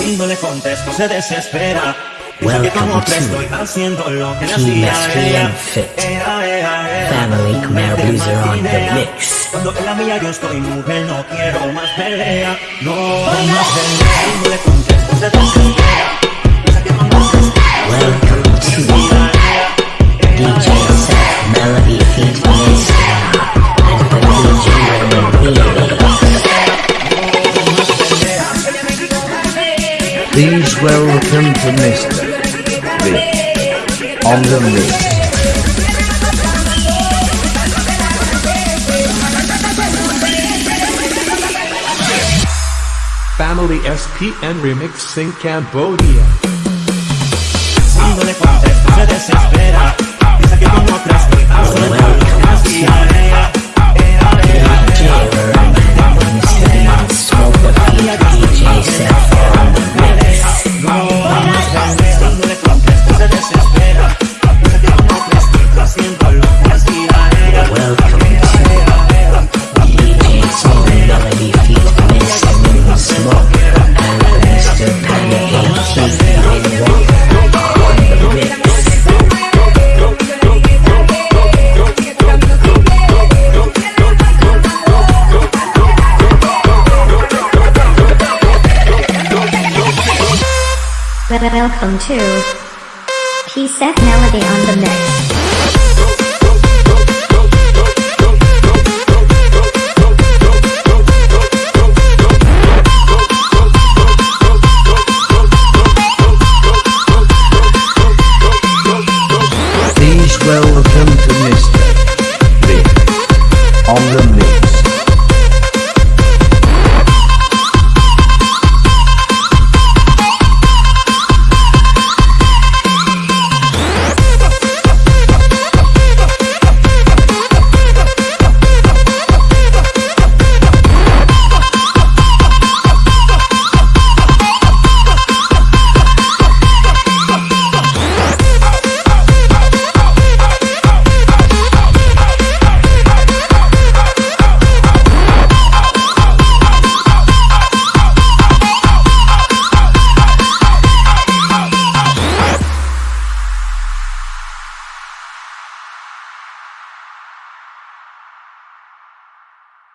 Si no le contesto se desespera. Dice que Welcome como que to estoy haciendo lo que hacía. Family Khmer Blues are on the mix. Cuando en la mía yo estoy mujer, no quiero más pelea. No pelea. Si no le contesto se desespera. Please welcome to Mr. Vic on the mix. Family SPN Remixing Cambodia. Si no le contesto se desespera Dice que con otra estoy haciendo lo que me hacía ella Welcome to PSF Melody on the Mix. Please welcome to me.